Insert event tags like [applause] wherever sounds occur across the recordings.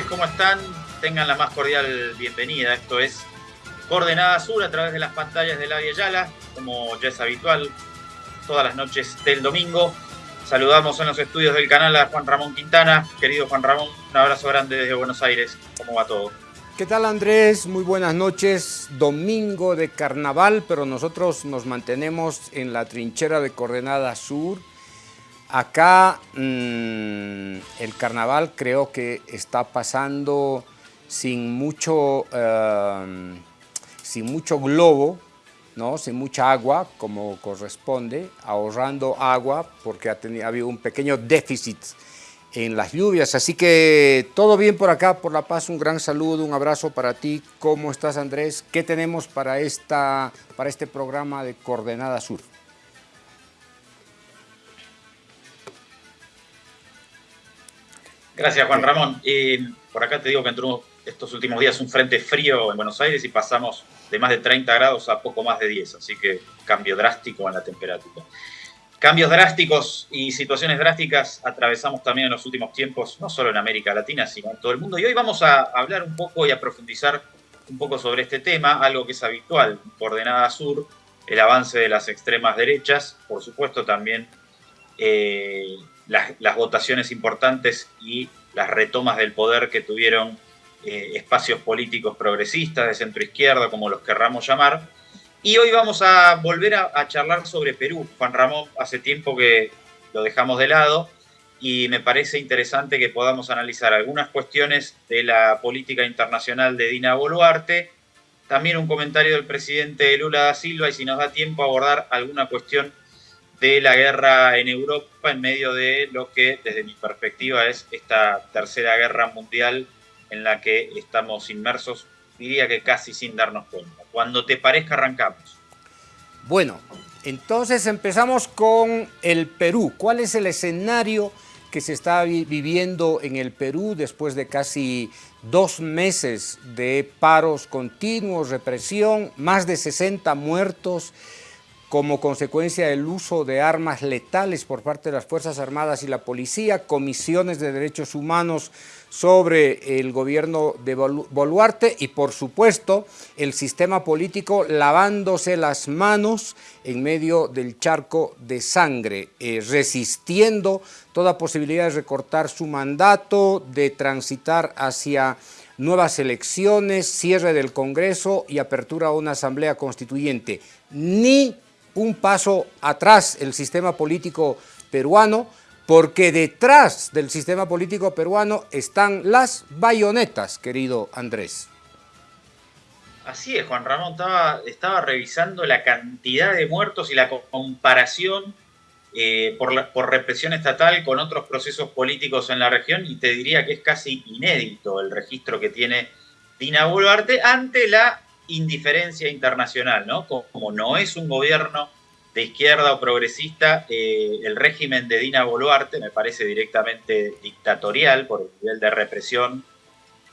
¿cómo están? Tengan la más cordial bienvenida. Esto es Coordenada Sur a través de las pantallas de la Yala, como ya es habitual, todas las noches del domingo. Saludamos en los estudios del canal a Juan Ramón Quintana. Querido Juan Ramón, un abrazo grande desde Buenos Aires. ¿Cómo va todo? ¿Qué tal Andrés? Muy buenas noches. Domingo de carnaval, pero nosotros nos mantenemos en la trinchera de Coordenada Sur Acá mm, el carnaval creo que está pasando sin mucho, em, sin mucho globo, ¿no? sin mucha agua como corresponde, ahorrando agua porque ha, tenido, ha habido un pequeño déficit en las lluvias. Así que todo bien por acá, por La Paz, un gran saludo, un abrazo para ti. ¿Cómo estás Andrés? ¿Qué tenemos para, esta, para este programa de Coordenada Sur? Gracias, Juan Ramón. por acá te digo que entró estos últimos días un frente frío en Buenos Aires y pasamos de más de 30 grados a poco más de 10, así que cambio drástico en la temperatura. Cambios drásticos y situaciones drásticas atravesamos también en los últimos tiempos, no solo en América Latina, sino en todo el mundo. Y hoy vamos a hablar un poco y a profundizar un poco sobre este tema, algo que es habitual, Coordenada Sur, el avance de las extremas derechas, por supuesto también eh, las, votaciones importantes y las retomas del poder que tuvieron eh, espacios políticos progresistas de centro izquierda, como los querramos llamar. Y hoy vamos a volver a, charlar sobre Perú. Juan Ramón, hace tiempo que lo dejamos de lado y me parece interesante que podamos analizar algunas cuestiones de la política internacional de Dina Boluarte, también un comentario del presidente Lula da Silva y si nos da tiempo abordar alguna cuestión de la guerra en Europa en medio de lo que desde mi perspectiva es esta tercera guerra mundial en la que estamos inmersos, diría que casi sin darnos cuenta. Cuando te parezca arrancamos. Bueno, entonces empezamos con el Perú. ¿Cuál es el escenario que se está viviendo en el Perú después de casi dos meses de paros continuos, represión, más de 60 muertos, como consecuencia del uso de armas letales por parte de las Fuerzas Armadas y la Policía, comisiones de derechos humanos sobre el gobierno de Boluarte y por supuesto el sistema político lavándose las manos en medio del charco de sangre, eh, resistiendo toda posibilidad de recortar su mandato, de transitar hacia nuevas elecciones, cierre del Congreso y apertura a una asamblea constituyente. Ni un paso atrás el sistema político peruano, porque detrás del sistema político peruano están las bayonetas, querido Andrés. Así es, Juan Ramón, estaba, revisando la cantidad de muertos y la comparación eh, por, por represión estatal con otros procesos políticos en la región y te diría que es casi inédito el registro que tiene Dina Boluarte ante la indiferencia internacional, ¿no? Como no es un gobierno de izquierda o progresista, eh, el régimen de Dina Boluarte me parece directamente dictatorial por el nivel de represión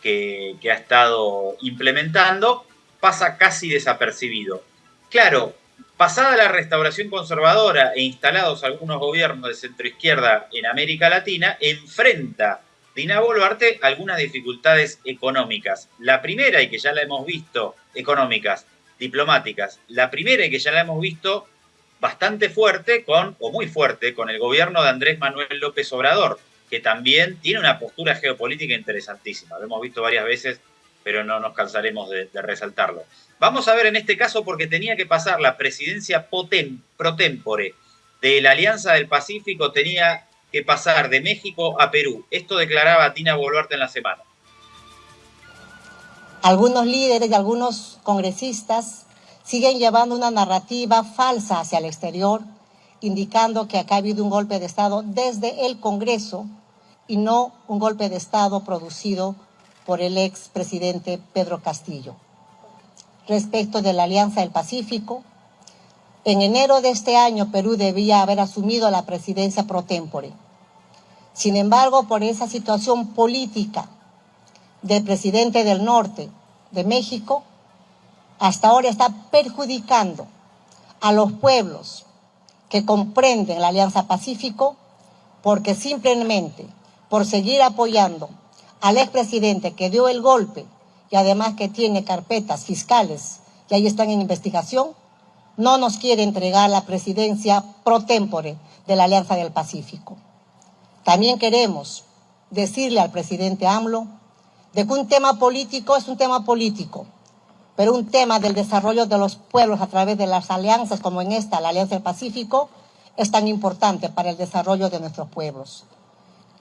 que, que ha estado implementando, pasa casi desapercibido. Claro, pasada la restauración conservadora e instalados algunos gobiernos de centroizquierda en América Latina, enfrenta Dina Boluarte algunas dificultades económicas. La primera, y que ya la hemos visto, económicas, diplomáticas. La primera, y que ya la hemos visto bastante fuerte con, o muy fuerte, con el gobierno de Andrés Manuel López Obrador, que también tiene una postura geopolítica interesantísima. Lo hemos visto varias veces, pero no nos cansaremos de, resaltarlo. Vamos a ver en este caso porque tenía que pasar la presidencia pro tempore de la Alianza del Pacífico, tenía que pasar de México a Perú. Esto declaraba Tina Boluarte en la semana. Algunos líderes y algunos congresistas siguen llevando una narrativa falsa hacia el exterior, indicando que acá ha habido un golpe de Estado desde el Congreso y no un golpe de Estado producido por el expresidente Pedro Castillo. Respecto de la Alianza del Pacífico, en enero de este año, Perú debía haber asumido la presidencia pro tempore. Sin embargo, por esa situación política del presidente del norte de México, hasta ahora está perjudicando a los pueblos que comprenden la Alianza Pacífico porque simplemente por seguir apoyando al expresidente que dio el golpe y además que tiene carpetas fiscales y ahí están en investigación, no nos quiere entregar la presidencia pro tempore de la Alianza del Pacífico. También queremos decirle al presidente AMLO de que un tema político es un tema político, pero un tema del desarrollo de los pueblos a través de las alianzas como en esta, la Alianza del Pacífico, es tan importante para el desarrollo de nuestros pueblos.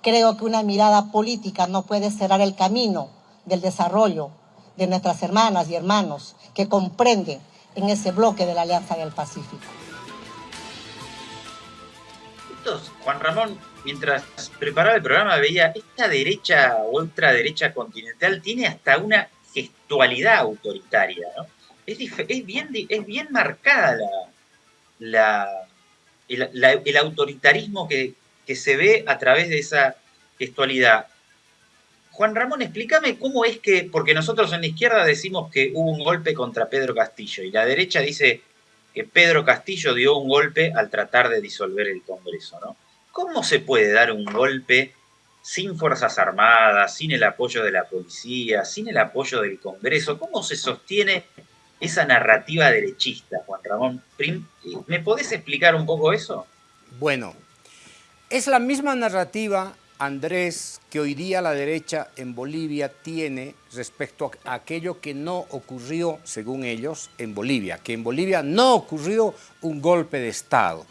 Creo que una mirada política no puede cerrar el camino del desarrollo de nuestras hermanas y hermanos que comprenden en ese bloque de la Alianza del Pacífico. Entonces, Juan Ramón, mientras preparaba el programa veía, esta derecha o ultraderecha continental tiene hasta una gestualidad autoritaria. Es, bien, marcada el, autoritarismo que se ve a través de esa gestualidad. Juan Ramón, explícame cómo es que, porque nosotros en la izquierda decimos que hubo un golpe contra Pedro Castillo y la derecha dice que Pedro Castillo dio un golpe al tratar de disolver el Congreso, ¿no? ¿Cómo se puede dar un golpe sin Fuerzas Armadas, sin el apoyo de la policía, sin el apoyo del Congreso? ¿Cómo se sostiene esa narrativa derechista, Juan Ramón? ¿Me podés explicar un poco eso? Bueno, es la misma narrativa Andrés, que hoy día la derecha en Bolivia tiene respecto a aquello que no ocurrió, según ellos, en Bolivia, que en Bolivia no ocurrió un golpe de Estado.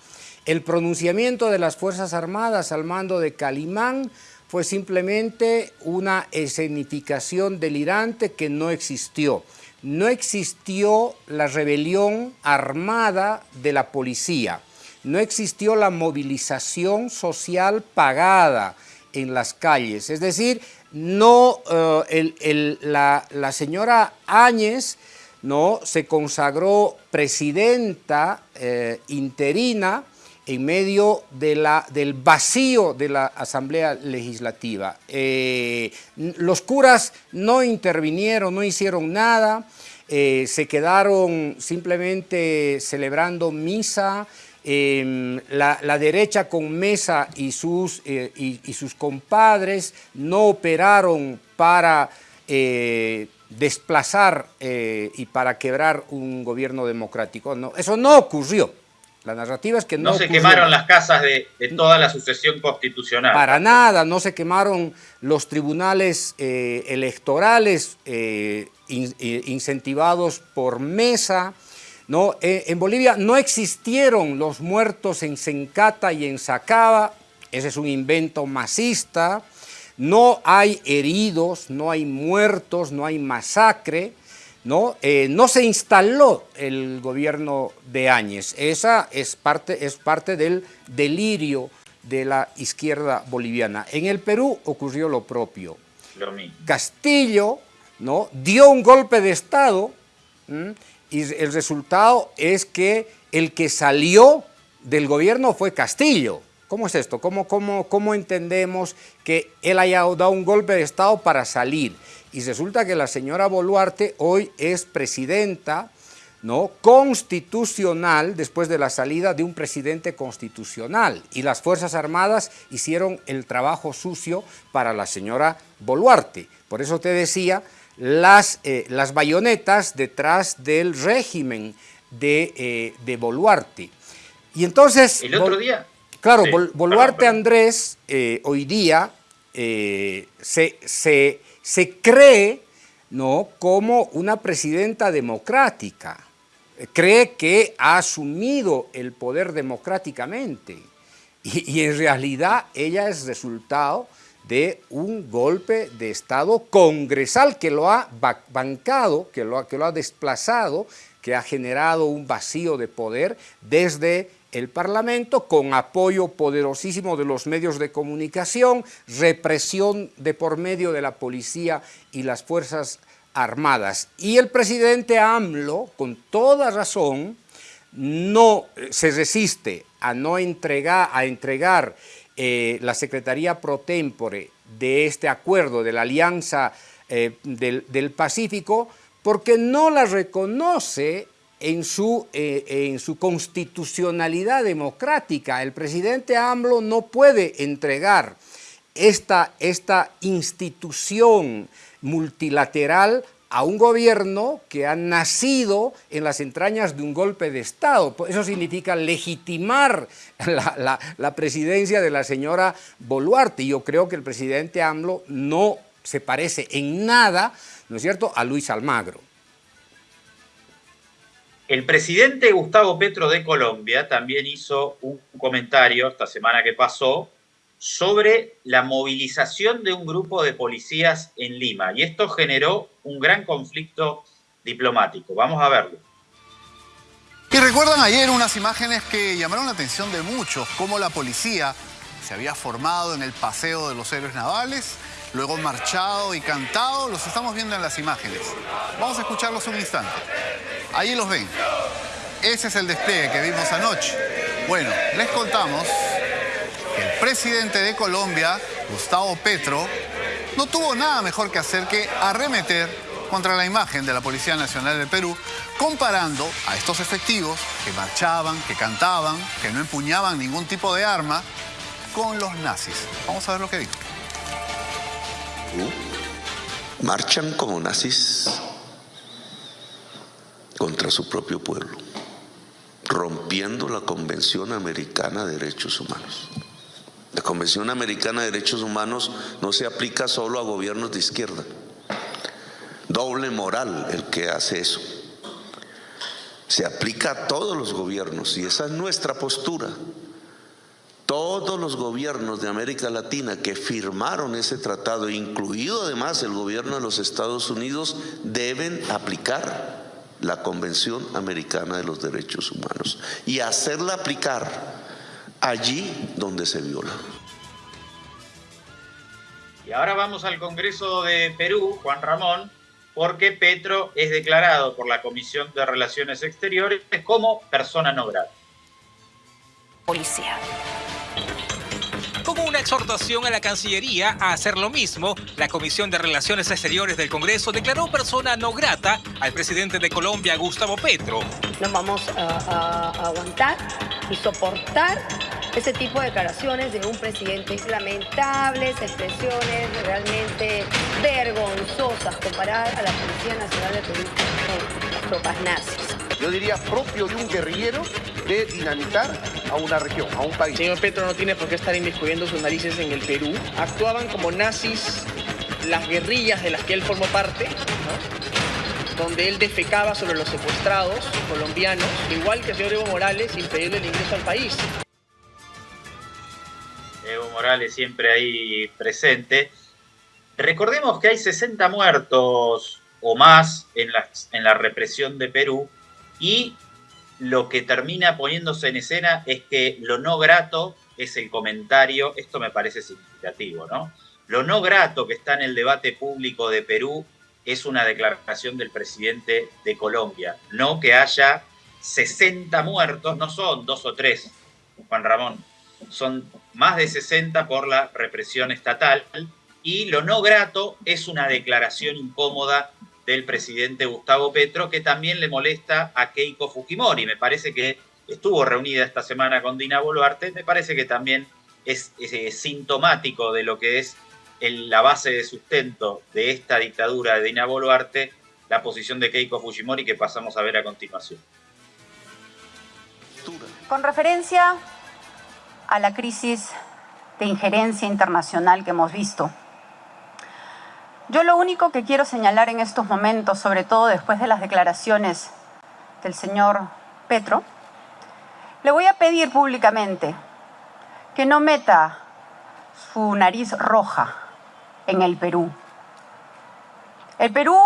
El pronunciamiento de las Fuerzas Armadas al mando de Calimán fue simplemente una escenificación delirante que no existió. No existió la rebelión armada de la policía, no existió la movilización social pagada, en las calles. Es decir, no, eh, la, señora Áñez ¿no? se consagró presidenta eh, interina en medio de la, del vacío de la Asamblea Legislativa. Eh, los curas no intervinieron, no hicieron nada, se quedaron simplemente celebrando misa, Em, la, derecha con Mesa y sus, eh, y, sus compadres no operaron para eh, desplazar eh, y para quebrar un gobierno democrático. No, eso no ocurrió. La narrativa es que no. No se quemaron las casas de, toda la sucesión constitucional. Para nada, no se quemaron los tribunales electorales incentivados por Mesa. ¿No? Eh, en Bolivia no existieron los muertos en Sencata y en Sacaba, ese es un invento masista, no hay heridos, no hay muertos, no hay masacre, ¿no? Eh, no se instaló el gobierno de Áñez, esa es parte, es parte del delirio de la izquierda boliviana. En el Perú ocurrió lo propio. Castillo ¿no? dio un golpe de Estado y el resultado es que el que salió del gobierno fue Castillo. ¿Cómo es esto? ¿Cómo, cómo, cómo entendemos que él haya dado un golpe de Estado para salir? Y resulta que la señora Boluarte hoy es presidenta ¿no? constitucional después de la salida de un presidente constitucional y las Fuerzas Armadas hicieron el trabajo sucio para la señora Boluarte. Por eso te decía las, eh, las bayonetas detrás del régimen de, eh, de Boluarte. Y entonces... El otro día... Claro, Boluarte Andrés eh, hoy día se, se, cree ¿no? como una presidenta democrática, cree que ha asumido el poder democráticamente. Y, y en realidad ella es resultado de un golpe de Estado congresal que lo ha bancado, que lo ha, que lo ha desplazado, que ha generado un vacío de poder desde el Parlamento con apoyo poderosísimo de los medios de comunicación, represión de por medio de la policía y las Fuerzas Armadas. Y el presidente AMLO, con toda razón, no se resiste a no entregar, a entregar eh, la Secretaría Pro Tempore de este acuerdo de la Alianza eh, del, Pacífico porque no la reconoce en su, eh, en su constitucionalidad democrática. El presidente AMLO no puede entregar esta, esta institución multilateral a un gobierno que ha nacido en las entrañas de un golpe de Estado. Eso significa legitimar la, presidencia de la señora Boluarte. Yo creo que el presidente AMLO no se parece en nada, ¿no es cierto?, a Luis Almagro. El presidente Gustavo Petro de Colombia también hizo un comentario esta semana que pasó sobre la movilización de un grupo de policías en Lima y esto generó un gran conflicto diplomático. Vamos a verlo. Y recuerdan ayer unas imágenes que llamaron la atención de muchos, cómo la policía se había formado en el Paseo de los Héroes Navales, luego marchado y cantado, los estamos viendo en las imágenes. Vamos a escucharlos un instante. Ahí los ven. Ese es el despliegue que vimos anoche. Bueno, les contamos presidente de Colombia, Gustavo Petro, no tuvo nada mejor que hacer que arremeter contra la imagen de la Policía Nacional de Perú, comparando a estos efectivos que marchaban, que cantaban, que no empuñaban ningún tipo de arma, con los nazis. Vamos a ver lo que dijo. Marchan como nazis contra su propio pueblo, rompiendo la Convención Americana de Derechos Humanos. La Convención Americana de Derechos Humanos no se aplica solo a gobiernos de izquierda. Doble moral el que hace eso. Se aplica a todos los gobiernos y esa es nuestra postura. Todos los gobiernos de América Latina que firmaron ese tratado, incluido además el gobierno de los Estados Unidos, deben aplicar la Convención Americana de los Derechos Humanos y hacerla aplicar allí donde se viola. Y ahora vamos al Congreso de Perú, Juan Ramón, porque Petro es declarado por la Comisión de Relaciones Exteriores como persona no grata. Policía. Como una exhortación a la Cancillería a hacer lo mismo, la Comisión de Relaciones Exteriores del Congreso declaró persona no grata al presidente de Colombia, Gustavo Petro. No vamos a, aguantar y soportar ese tipo de declaraciones de un presidente lamentables, expresiones realmente vergonzosas comparar a la Policía Nacional de Perú con las tropas nazis. Yo diría propio de un guerrillero de dinamitar a una región, a un país. Señor Petro no tiene por qué estar inmiscuyendo sus narices en el Perú. Actuaban como nazis las guerrillas de las que él formó parte, donde él defecaba sobre los secuestrados colombianos, igual que el señor Evo Morales, impedirle el ingreso al país. Morales siempre ahí presente. Recordemos que hay 60 muertos o más en la, en la represión de Perú y lo que termina poniéndose en escena es que lo no grato es el comentario, esto me parece significativo, ¿no? Lo no grato que está en el debate público de Perú es una declaración del presidente de Colombia, no que haya 60 muertos, no son dos o tres, Juan Ramón, son más de 60 por la represión estatal, y lo no grato es una declaración incómoda del presidente Gustavo Petro, que también le molesta a Keiko Fujimori. Me parece que estuvo reunida esta semana con Dina Boluarte, me parece que también es, sintomático de lo que es la base de sustento de esta dictadura de Dina Boluarte, la posición de Keiko Fujimori que pasamos a ver a continuación. Con referencia a la crisis de injerencia internacional que hemos visto, yo lo único que quiero señalar en estos momentos, sobre todo después de las declaraciones del señor Petro, le voy a pedir públicamente que no meta su nariz roja en el Perú. El Perú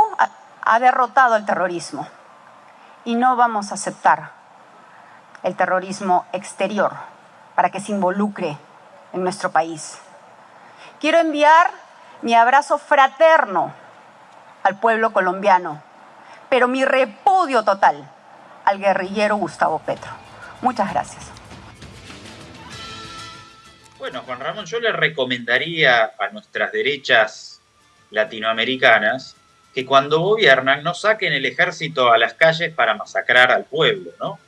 ha derrotado el terrorismo y no vamos a aceptar el terrorismo exterior para que se involucre en nuestro país. Quiero enviar mi abrazo fraterno al pueblo colombiano, pero mi repudio total al guerrillero Gustavo Petro. Muchas gracias. Bueno, Juan Ramón, yo le recomendaría a nuestras derechas latinoamericanas que cuando gobiernan no saquen el ejército a las calles para masacrar al pueblo, ¿no?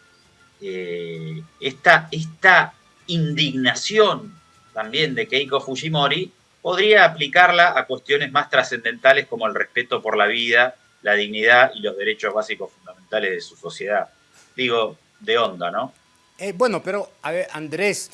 Eh, esta, esta indignación también de Keiko Fujimori podría aplicarla a cuestiones más trascendentales como el respeto por la vida, la dignidad y los derechos básicos fundamentales de su sociedad. Digo, de onda, ¿no? Eh, bueno, pero, a ver, Andrés,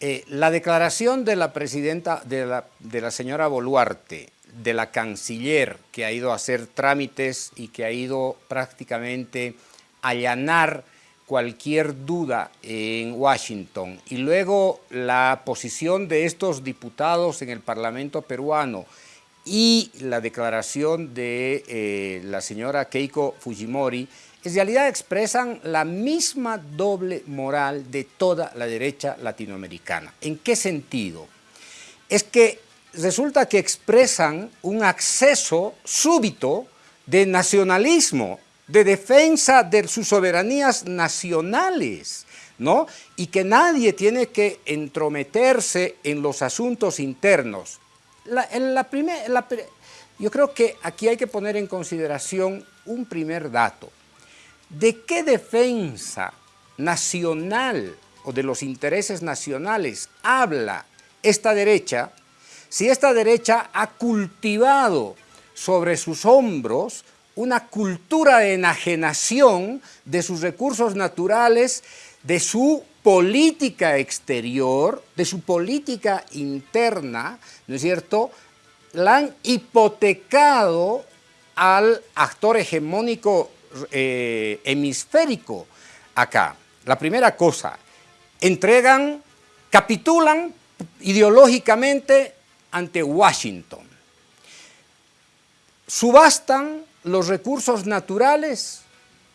eh, la declaración de la presidenta, de la, de la señora Boluarte, de la canciller, que ha ido a hacer trámites y que ha ido prácticamente a allanar cualquier duda en Washington y luego la posición de estos diputados en el Parlamento peruano y la declaración de eh, la señora Keiko Fujimori, en realidad expresan la misma doble moral de toda la derecha latinoamericana. ¿En qué sentido? Es que resulta que expresan un acceso súbito de nacionalismo, de defensa de sus soberanías nacionales, ¿no? Y que nadie tiene que entrometerse en los asuntos internos. yo creo que aquí hay que poner en consideración un primer dato. ¿De qué defensa nacional o de los intereses nacionales habla esta derecha si esta derecha ha cultivado sobre sus hombros una cultura de enajenación de sus recursos naturales, de su política exterior, de su política interna, ¿no es cierto?, la han hipotecado al actor hegemónico eh, hemisférico acá. La primera cosa, entregan, capitulan ideológicamente ante Washington. Subastan los recursos naturales,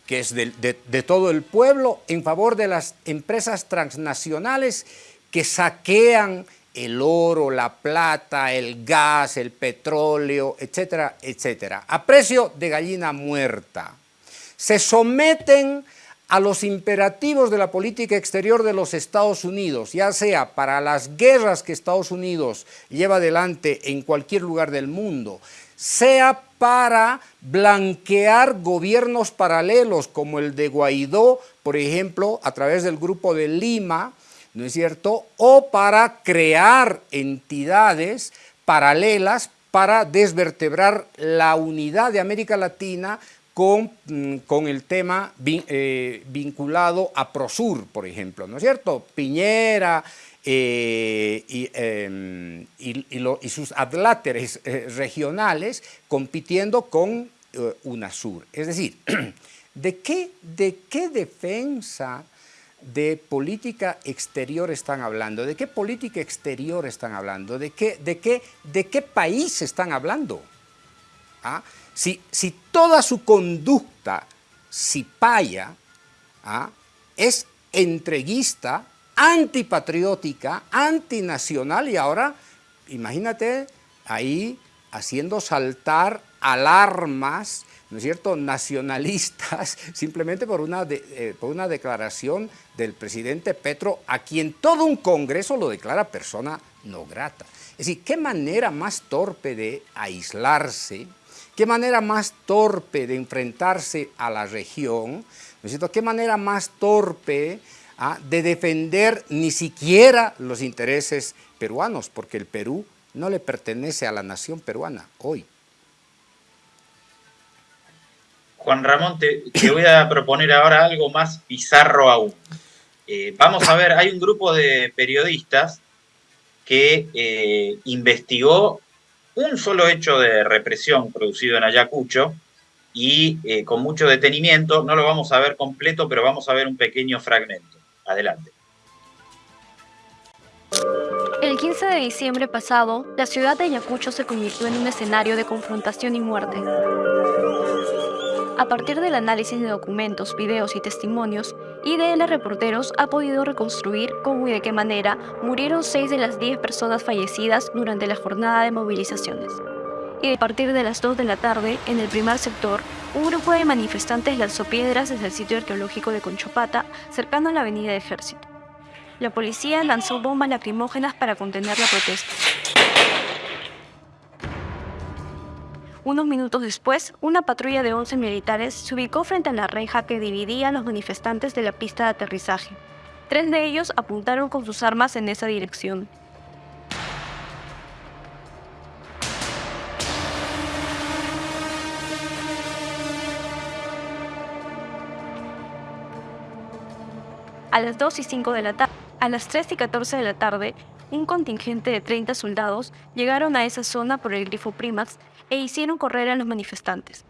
que es de, todo el pueblo, en favor de las empresas transnacionales que saquean el oro, la plata, el gas, el petróleo, etcétera, etcétera, a precio de gallina muerta. Se someten a los imperativos de la política exterior de los Estados Unidos, ya sea para las guerras que Estados Unidos lleva adelante en cualquier lugar del mundo, sea para blanquear gobiernos paralelos como el de Guaidó, por ejemplo, a través del Grupo de Lima, ¿no es cierto?, o para crear entidades paralelas para desvertebrar la unidad de América Latina con, mm, con el tema eh, vinculado a Prosur, por ejemplo, ¿no es cierto? Piñera, eh, em, y, sus adláteres eh, regionales compitiendo con UNASUR. Es decir, [clears throat] ¿de qué, ¿de qué defensa de política exterior están hablando? ¿De qué política exterior están hablando? ¿De qué, de qué, de qué país están hablando? ¿Ah? Si, toda su conducta si paya, ¿ah? es entreguista, antipatriótica, antinacional y ahora, imagínate, ahí haciendo saltar alarmas, ¿no es cierto?, nacionalistas, [laughs] simplemente por una, eh, por una declaración del presidente Petro, a quien todo un congreso lo declara persona no grata. Es decir, qué manera más torpe de aislarse, qué manera más torpe de enfrentarse a la región, ¿no qué manera más torpe ¿ah? de defender ni siquiera los intereses peruanos, porque el Perú no le pertenece a la nación peruana hoy. Juan Ramón, te, voy a proponer ahora algo más bizarro aún. Eh, vamos a ver, hay un grupo de periodistas que eh, investigó un solo hecho de represión producido en Ayacucho y eh, con mucho detenimiento, no lo vamos a ver completo, pero vamos a ver un pequeño fragmento. Adelante. El 15 de diciembre pasado, la ciudad de Ayacucho se convirtió en un escenario de confrontación y muerte. A partir del análisis de documentos, videos y testimonios, IDL Reporteros ha podido reconstruir cómo y de qué manera murieron seis de las 10 personas fallecidas durante la jornada de movilizaciones. Y a partir de las 2 de la tarde, en el primer sector, un grupo de manifestantes lanzó piedras desde el sitio arqueológico de Conchopata, cercano a la avenida de Ejército. La policía lanzó bombas lacrimógenas para contener la protesta. Unos minutos después, una patrulla de 11 militares se ubicó frente a la reja que dividía a los manifestantes de la pista de aterrizaje. Tres de ellos apuntaron con sus armas en esa dirección. A las 2 y 5 de la tarde, a las 3 y 14 de la tarde, un contingente de 30 soldados llegaron a esa zona por el grifo Primax e hicieron correr a los manifestantes.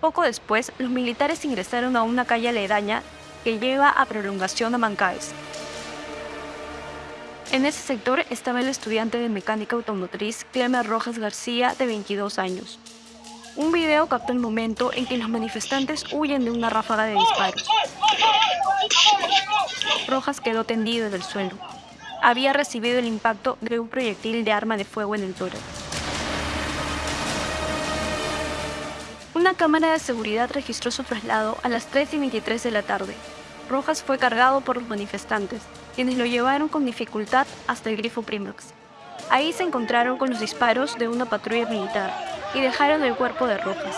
Poco después, los militares ingresaron a una calle aledaña que lleva a prolongación a Mancaes. En ese sector estaba el estudiante de mecánica automotriz Clemer Rojas García, de 22 años. Un video captó el momento en que los manifestantes huyen de una ráfaga de disparos. Rojas quedó tendido en el suelo. Había recibido el impacto de un proyectil de arma de fuego en el tórax. Una cámara de seguridad registró su traslado a las 3 y 23 de la tarde. Rojas fue cargado por los manifestantes, quienes lo llevaron con dificultad hasta el grifo Primax. Ahí se encontraron con los disparos de una patrulla militar y dejaron el cuerpo de Rojas.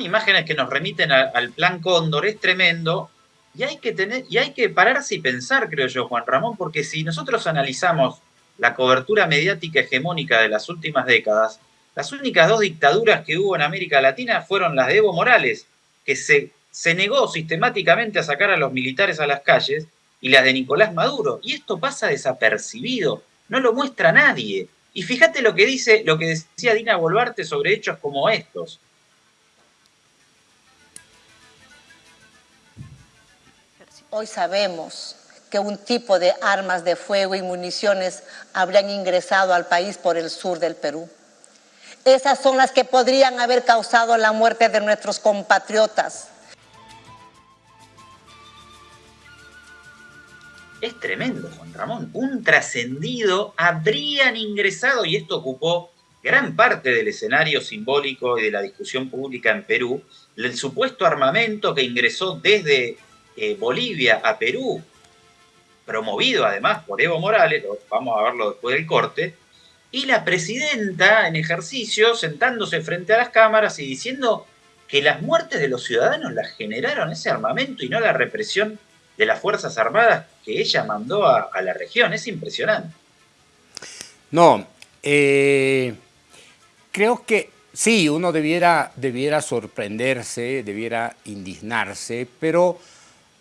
Imágenes que nos remiten al plan Cóndor, es tremendo, y hay que tener, y hay que pararse y pensar, creo yo, Juan Ramón, porque si nosotros analizamos la cobertura mediática hegemónica de las últimas décadas, las únicas dos dictaduras que hubo en América Latina fueron las de Evo Morales, que se, se negó sistemáticamente a sacar a los militares a las calles, y las de Nicolás Maduro. Y esto pasa desapercibido, no lo muestra nadie. Y fíjate lo que dice, lo que decía Dina Boluarte sobre hechos como estos. Hoy sabemos que un tipo de armas de fuego y municiones habrían ingresado al país por el sur del Perú. Esas son las que podrían haber causado la muerte de nuestros compatriotas. Es tremendo, Juan Ramón. Un trascendido habrían ingresado, y esto ocupó gran parte del escenario simbólico y de la discusión pública en Perú, el supuesto armamento que ingresó desde eh, Bolivia a Perú, promovido además por Evo Morales, vamos a verlo después del corte, y la presidenta en ejercicio sentándose frente a las cámaras y diciendo que las muertes de los ciudadanos las generaron ese armamento y no la represión de las Fuerzas Armadas que ella mandó a, a la región. Es impresionante. No, eh, creo que sí, uno debiera, debiera sorprenderse, debiera indignarse, pero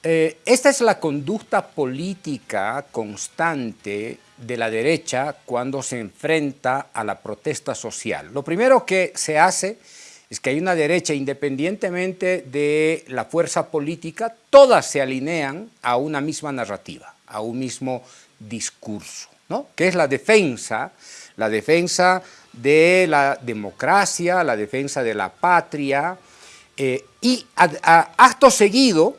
eh, esta es la conducta política constante de la derecha cuando se enfrenta a la protesta social. Lo primero que se hace es que hay una derecha, independientemente de la fuerza política, todas se alinean a una misma narrativa, a un mismo discurso, ¿no? que es la defensa, la defensa de la democracia, la defensa de la patria, eh, y a- a- acto seguido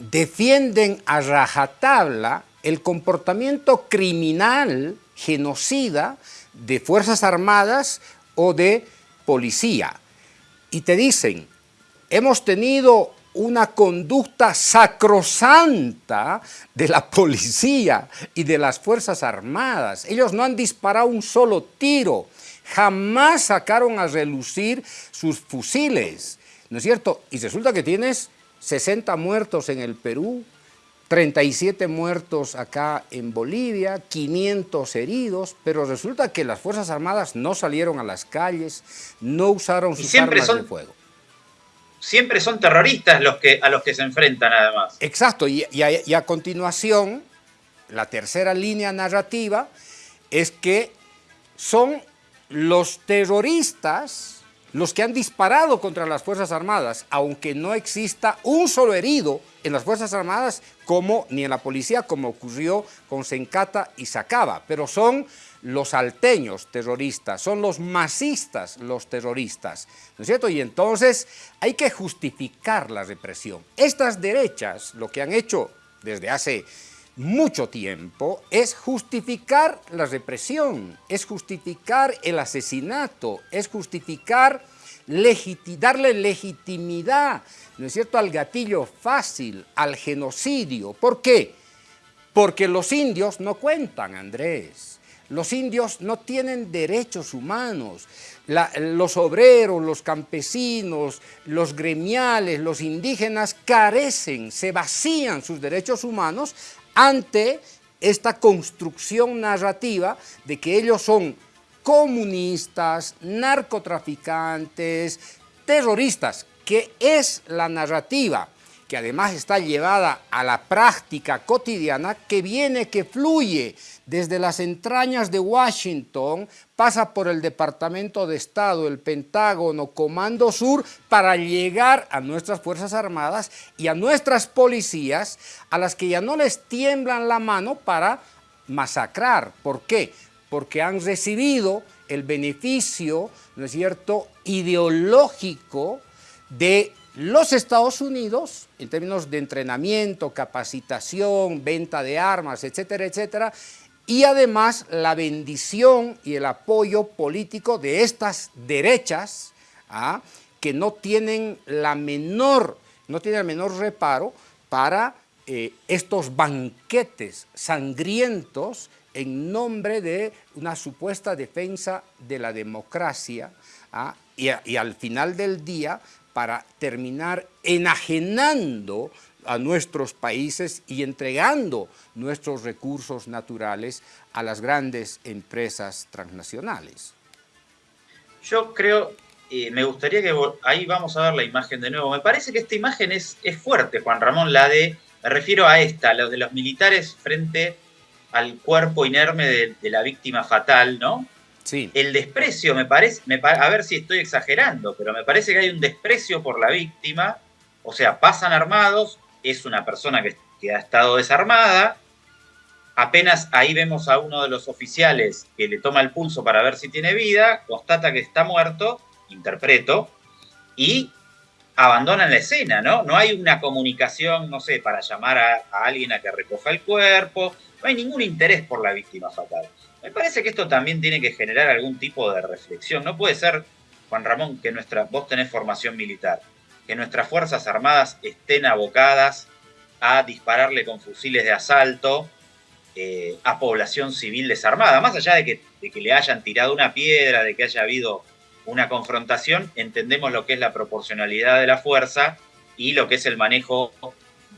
defienden a rajatabla el comportamiento criminal, genocida, de Fuerzas Armadas o de policía. Y te dicen, hemos tenido una conducta sacrosanta de la policía y de las Fuerzas Armadas. Ellos no han disparado un solo tiro, jamás sacaron a relucir sus fusiles, ¿no es cierto? Y resulta que tienes 60 muertos en el Perú, 37 muertos acá en Bolivia, 500 heridos, pero resulta que las Fuerzas Armadas no salieron a las calles, no usaron sus armas son- de fuego. Siempre son terroristas los que, a los que se enfrentan además. Exacto, y, y a, y a continuación, la tercera línea narrativa es que son los terroristas los que han disparado contra las Fuerzas Armadas, aunque no exista un solo herido en las Fuerzas Armadas, como ni en la policía, como ocurrió con Sencata y Sacaba, pero son los alteños terroristas, son los masistas los terroristas, ¿no es cierto? Y entonces hay que justificar la represión. Estas derechas lo que han hecho desde hace mucho tiempo es justificar la represión, es justificar el asesinato, es justificar, darle legitimidad, ¿no es cierto?, al gatillo fácil, al genocidio. ¿Por qué? Porque los indios no cuentan, Andrés. Los indios no tienen derechos humanos. los obreros, los campesinos, los gremiales, los indígenas carecen, se vacían sus derechos humanos ante esta construcción narrativa de que ellos son comunistas, narcotraficantes, terroristas, que es la narrativa que además está llevada a la práctica cotidiana, que viene, que fluye desde las entrañas de Washington, pasa por el Departamento de Estado, el Pentágono, Comando Sur, para llegar a nuestras Fuerzas Armadas y a nuestras policías, a las que ya no les tiemblan la mano para masacrar. ¿Por qué? Porque han recibido el beneficio, ¿no es cierto?, ideológico de los Estados Unidos, en términos de entrenamiento, capacitación, venta de armas, etcétera, etcétera, y además la bendición y el apoyo político de estas derechas ¿ah? que no tienen la menor, no tienen el menor reparo para eh, estos banquetes sangrientos en nombre de una supuesta defensa de la democracia ¿ah? y al final del día para terminar enajenando a nuestros países y entregando nuestros recursos naturales a las grandes empresas transnacionales. Yo creo, eh, me gustaría que ahí vamos a ver la imagen de nuevo. Me parece que esta imagen es, es fuerte, Juan Ramón, la de, me refiero a esta, la de los militares frente al cuerpo inerme de, de la víctima fatal, ¿no? El desprecio, me parece, a ver si estoy exagerando, pero me parece que hay un desprecio por la víctima, o sea, pasan armados, es una persona que, ha estado desarmada, apenas ahí vemos a uno de los oficiales que le toma el pulso para ver si tiene vida, constata que está muerto, interpreto, y abandonan la escena, ¿no? No hay una comunicación, no sé, para llamar a alguien a que recoja el cuerpo, no hay ningún interés por la víctima fatal. Me parece que esto también tiene que generar algún tipo de reflexión. No puede ser, Juan Ramón, que nuestra, vos tenés formación militar, que nuestras Fuerzas Armadas estén abocadas a dispararle con fusiles de asalto eh, a población civil desarmada. Más allá de que, de que le hayan tirado una piedra, de que haya habido una confrontación, entendemos lo que es la proporcionalidad de la fuerza y lo que es el manejo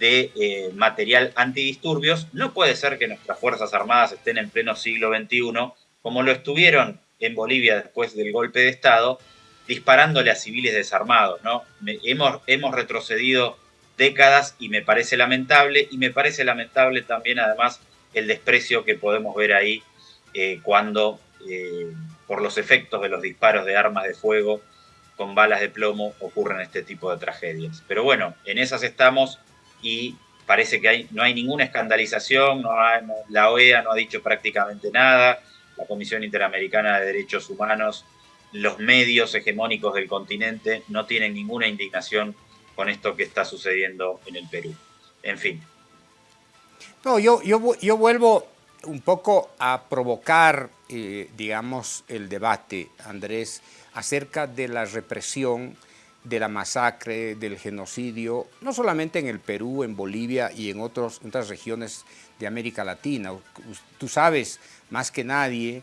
de eh, material antidisturbios, no puede ser que nuestras Fuerzas Armadas estén en pleno siglo XXI, como lo estuvieron en Bolivia después del golpe de Estado, disparándole a civiles desarmados. ¿no? hemos, hemos retrocedido décadas y me parece lamentable, y me parece lamentable también además el desprecio que podemos ver ahí eh, cuando, eh, por los efectos de los disparos de armas de fuego con balas de plomo, ocurren este tipo de tragedias. Pero bueno, en esas estamos y parece que no hay ninguna escandalización, la OEA no ha dicho prácticamente nada, la Comisión Interamericana de Derechos Humanos, los medios hegemónicos del continente no tienen ninguna indignación con esto que está sucediendo en el Perú. En fin. No, yo, yo, yo vuelvo un poco a provocar, eh, digamos, el debate, Andrés, acerca de la represión de la masacre, del genocidio, no solamente en el Perú, en Bolivia y en otras regiones de América Latina. Tú sabes más que nadie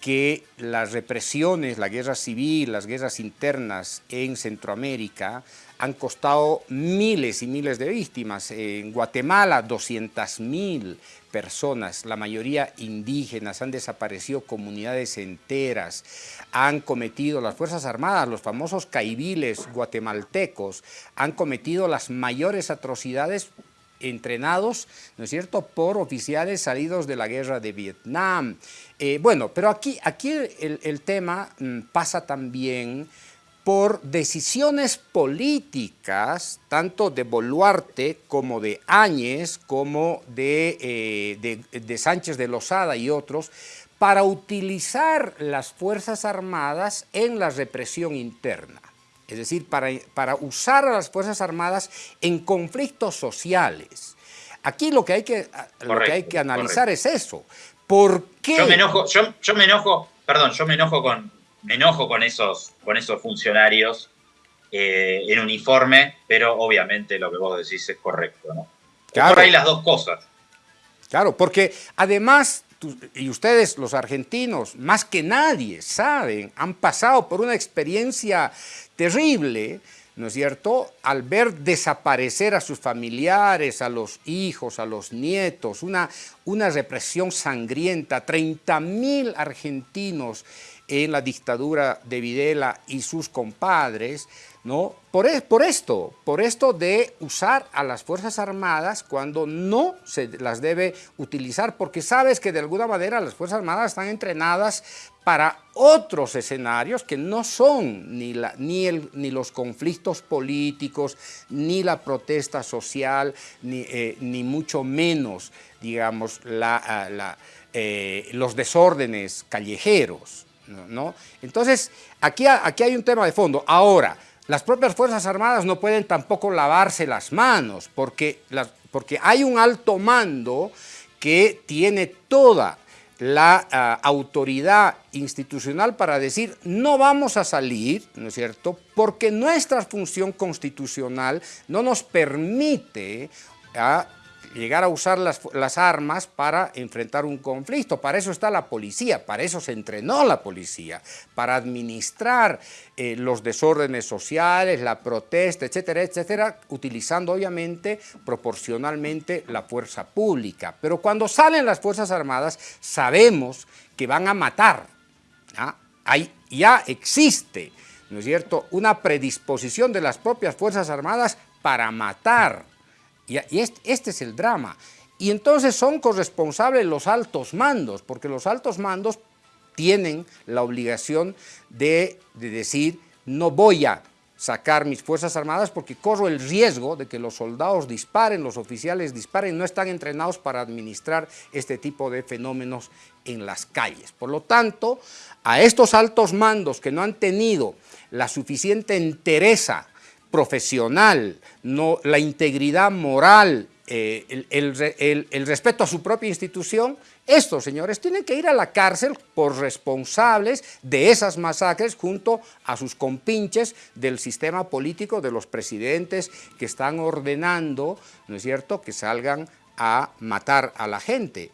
que las represiones, la guerra civil, las guerras internas en Centroamérica han costado miles y miles de víctimas. En Guatemala, 200 mil personas, la mayoría indígenas, han desaparecido comunidades enteras, han cometido, las Fuerzas Armadas, los famosos caibiles guatemaltecos, han cometido las mayores atrocidades entrenados, ¿no es cierto?, por oficiales salidos de la guerra de Vietnam. Eh, bueno, pero aquí, aquí el, tema mm, pasa también por decisiones políticas, tanto de Boluarte como de Áñez, como de, eh, de, Sánchez de Lozada y otros, para utilizar las Fuerzas Armadas en la represión interna. Es decir, para, para usar a las Fuerzas Armadas en conflictos sociales. Aquí lo que hay que, lo que, hay que analizar es eso. ¿Por qué? Yo me enojo, yo, yo me enojo, perdón, yo me enojo con, me enojo con esos, con esos funcionarios eh, en uniforme, pero obviamente lo que vos decís es correcto, ¿no? Claro. Por ahí las dos cosas. Claro, porque además, y ustedes los argentinos, más que nadie, saben, han pasado por una experiencia terrible, ¿no es cierto?, al ver desaparecer a sus familiares, a los hijos, a los nietos, una, una represión sangrienta, 30 mil argentinos en la dictadura de Videla y sus compadres, ¿no? Por, e, por, esto, por esto de usar a las Fuerzas Armadas cuando no se las debe utilizar, porque sabes que de alguna manera las Fuerzas Armadas están entrenadas para otros escenarios que no son ni, la, ni, el, ni los conflictos políticos, ni la protesta social, ni, eh, ni mucho menos, digamos, la, ah, eh, los desórdenes callejeros. ¿No? Entonces, aquí, aquí hay un tema de fondo. Ahora, las propias Fuerzas Armadas no pueden tampoco lavarse las manos porque, porque hay un alto mando que tiene toda la ah, autoridad institucional para decir no vamos a salir, ¿no es cierto?, porque nuestra función constitucional no nos permite ah, llegar a usar las, armas para enfrentar un conflicto. Para eso está la policía, para eso se entrenó la policía, para administrar eh, los desórdenes sociales, la protesta, etcétera, etcétera, utilizando obviamente proporcionalmente la fuerza pública. Pero cuando salen las Fuerzas Armadas sabemos que van a matar. ya existe, ¿no es cierto?, una predisposición de las propias Fuerzas Armadas para matar y, este, es el drama. Y entonces son corresponsables los altos mandos, porque los altos mandos tienen la obligación de, decir no voy a sacar mis Fuerzas Armadas porque corro el riesgo de que los soldados disparen, los oficiales disparen, no están entrenados para administrar este tipo de fenómenos en las calles. Por lo tanto, a estos altos mandos que no han tenido la suficiente entereza profesional, no, la integridad moral, eh, el, respeto a su propia institución, estos señores tienen que ir a la cárcel por responsables de esas masacres junto a sus compinches del sistema político de los presidentes que están ordenando, ¿no es cierto?, que salgan a matar a la gente.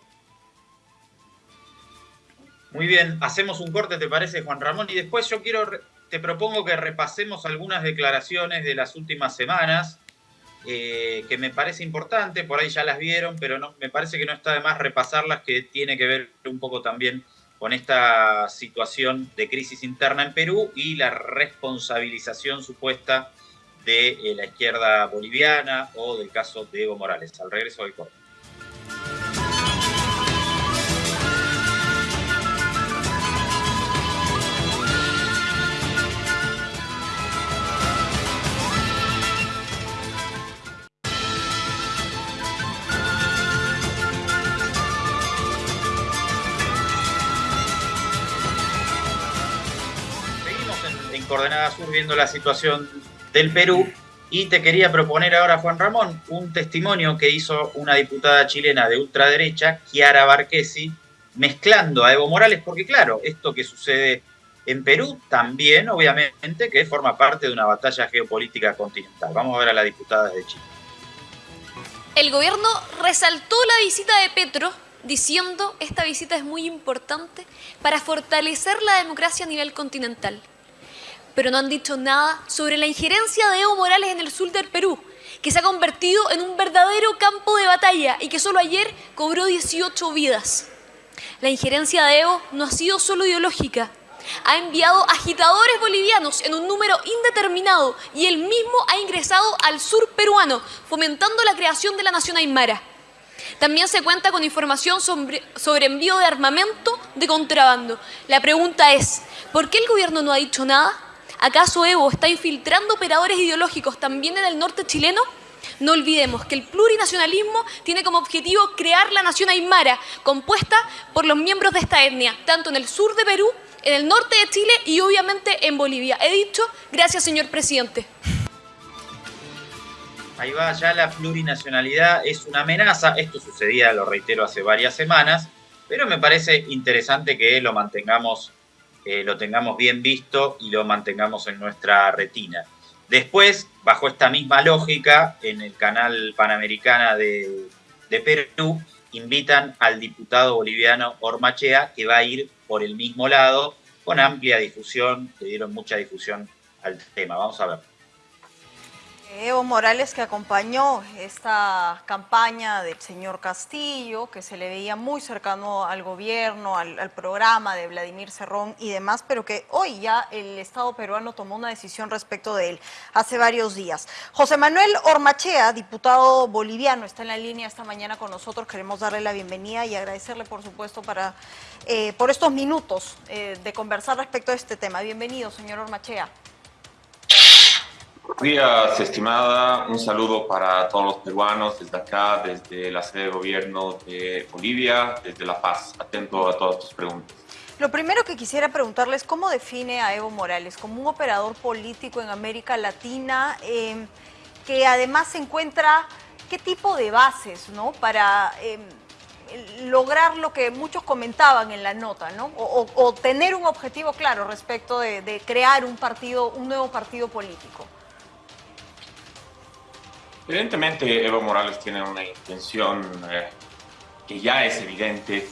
Muy bien, hacemos un corte, ¿te parece, Juan Ramón? Y después yo quiero te propongo que repasemos algunas declaraciones de las últimas semanas, eh, que me parece importante, por ahí ya las vieron, pero me parece que no está de más repasarlas, que tiene que ver un poco también con esta situación de crisis interna en Perú y la responsabilización supuesta de eh, la izquierda boliviana o del caso de Evo Morales. Al regreso del corte. Coordenada Sur viendo la situación del Perú y te quería proponer ahora, Juan Ramón, un testimonio que hizo una diputada chilena de ultraderecha, Chiara Barquesi, mezclando a Evo Morales, porque claro, esto que sucede en Perú también, obviamente, que forma parte de una batalla geopolítica continental. Vamos a ver a la diputada de Chile. El gobierno resaltó la visita de Petro diciendo esta visita es muy importante para fortalecer la democracia a nivel continental pero no han dicho nada sobre la injerencia de Evo Morales en el sur del Perú, que se ha convertido en un verdadero campo de batalla y que solo ayer cobró 18 vidas. La injerencia de Evo no ha sido solo ideológica, ha enviado agitadores bolivianos en un número indeterminado y él mismo ha ingresado al sur peruano, fomentando la creación de la nación aymara. También se cuenta con información sobre, sobre, envío de armamento de contrabando. La pregunta es, ¿por qué el gobierno no ha dicho nada? ¿Acaso Evo está infiltrando operadores ideológicos también en el norte chileno? No olvidemos que el plurinacionalismo tiene como objetivo crear la nación aymara, compuesta por los miembros de esta etnia, tanto en el sur de Perú, en el norte de Chile y obviamente en Bolivia. He dicho, gracias señor presidente. Ahí va, ya la plurinacionalidad es una amenaza. Esto sucedía, lo reitero, hace varias semanas, pero me parece interesante que lo mantengamos, eh, lo tengamos bien visto y lo mantengamos en nuestra retina. Después, bajo esta misma lógica, en el canal Panamericana de, de Perú, invitan al diputado boliviano Ormachea, que va a ir por el mismo lado, con amplia difusión, le dieron mucha difusión al tema. Vamos a ver. Evo Morales que acompañó esta campaña del señor Castillo, que se le veía muy cercano al gobierno, al, programa de Vladimir Cerrón y demás, pero que hoy ya el Estado peruano tomó una decisión respecto de él hace varios días. José Manuel Ormachea, diputado boliviano, está en la línea esta mañana con nosotros. Queremos darle la bienvenida y agradecerle, por supuesto, para, eh, por estos minutos eh, de conversar respecto a este tema. Bienvenido, señor Ormachea. Buenos días, estimada. Un saludo para todos los peruanos desde acá, desde la sede de gobierno de Bolivia, desde La Paz. Atento a todas tus preguntas. Lo primero que quisiera preguntarles, ¿cómo define a Evo Morales como un operador político en América Latina em, que además se encuentra, qué tipo de bases ¿no? para em, lograr lo que muchos comentaban en la nota, ¿no? o, tener un objetivo claro respecto de, de crear un partido, un nuevo partido político? Evidentemente Evo Morales tiene una intención eh, que ya es evidente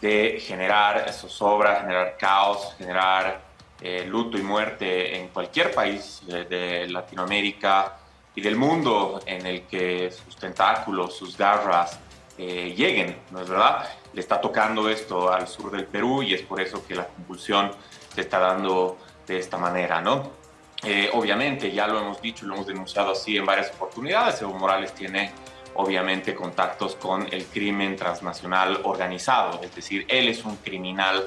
de generar zozobra, generar caos, generar eh, luto y muerte en cualquier país de, Latinoamérica y del mundo en el que sus tentáculos, sus garras eh, lleguen, ¿no es verdad? Le está tocando esto al sur del Perú y es por eso que la convulsión se está dando de esta manera, ¿no? Eh, obviamente, ya lo hemos dicho y lo hemos denunciado así en varias oportunidades, Evo Morales tiene obviamente contactos con el crimen transnacional organizado, es decir, él es un criminal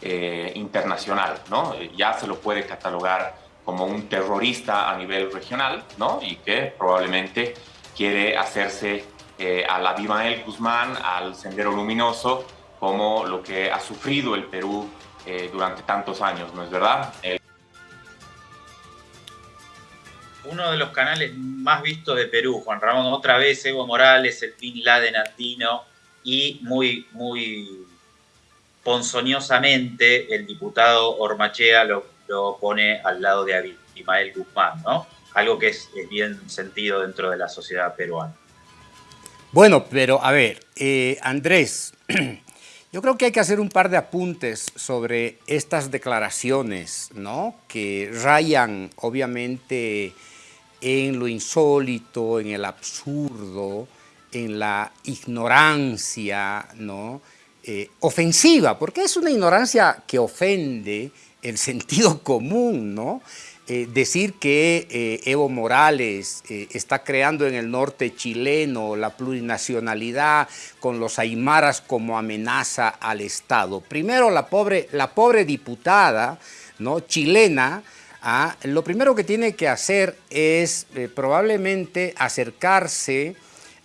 eh, internacional, ¿no? Eh, ya se lo puede catalogar como un terrorista a nivel regional, ¿no? Y que probablemente quiere hacerse a la Abimael Guzmán, al Sendero Luminoso, como lo que ha sufrido el Perú durante tantos años, ¿no es verdad? Uno de los canales más vistos de Perú, Juan Ramón, otra vez Evo Morales, el Bin Laden andino, y muy, muy ponzoñosamente el diputado Ormachea lo, pone al lado de Abimael Guzmán, ¿no? Algo que es, bien sentido dentro de la sociedad peruana. Bueno, pero a ver, eh, Andrés, [clears throat] yo creo que hay que hacer un par de apuntes sobre estas declaraciones, ¿no? Que rayan, obviamente, en lo insólito, en el absurdo, en la ignorancia ¿no? Eh, ofensiva, porque es una ignorancia que ofende el [laughs] sentido común, ¿no? Eh, decir que eh, Evo Morales está creando en el norte chileno la plurinacionalidad con los aymaras como amenaza al Estado. Primero, la pobre, la pobre diputada ¿no? chilena Lo primero que tiene que hacer es eh, probablemente acercarse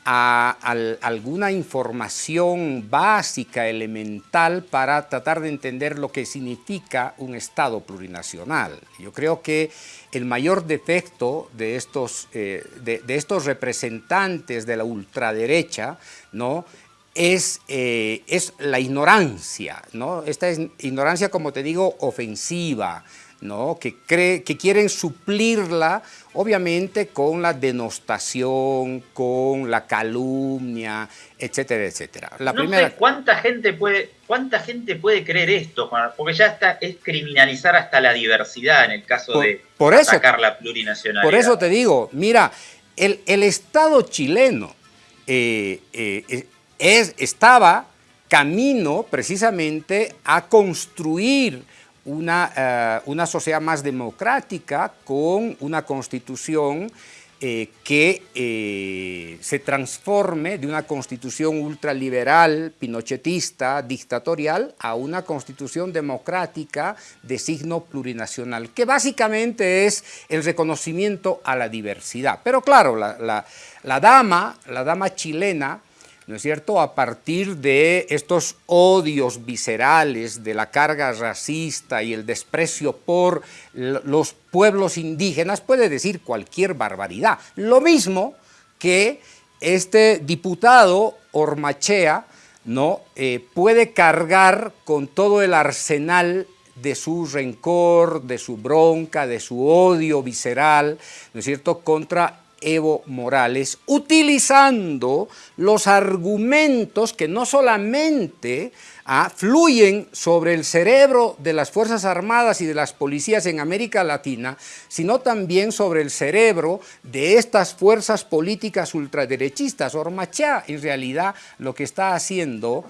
a, alguna información básica, elemental, para tratar de entender lo que significa un Estado plurinacional. Yo creo que el mayor defecto de estos, eh, de, estos representantes de la ultraderecha ¿no? Es, eh, es, la ignorancia, ¿no? Esta es ignorancia, como te digo, ofensiva, ¿no? que, cree, que quieren suplirla, obviamente, con la denostación, con la calumnia, etcétera, etcétera. La primera... ¿cuánta gente, puede, ¿Cuánta gente puede creer esto, Porque ya está, es criminalizar hasta la diversidad en el caso de atacar la plurinacionalidad. Por eso te digo, mira, el, Estado chileno eh, eh, es, estaba camino precisamente a construir una, eh, una sociedad más democrática con una constitución eh, que eh, se transforme de una constitución ultraliberal, pinochetista, dictatorial, a una constitución democrática de signo plurinacional, que básicamente es el reconocimiento a la diversidad. Pero claro, la, la dama, la dama chilena, ¿no es cierto?, a partir de estos odios viscerales de la carga racista y el desprecio por los pueblos indígenas, puede decir cualquier barbaridad. Lo mismo, que este diputado Ormachea ¿no? Eh, puede cargar con todo el arsenal de su rencor, de su bronca, de su odio visceral, ¿no es cierto?, contra Evo Morales, utilizando los argumentos que no solamente ah, fluyen sobre el cerebro de las Fuerzas Armadas y de las policías en América Latina, sino también sobre el cerebro de estas fuerzas políticas ultraderechistas. Ormachá, en realidad, lo que está haciendo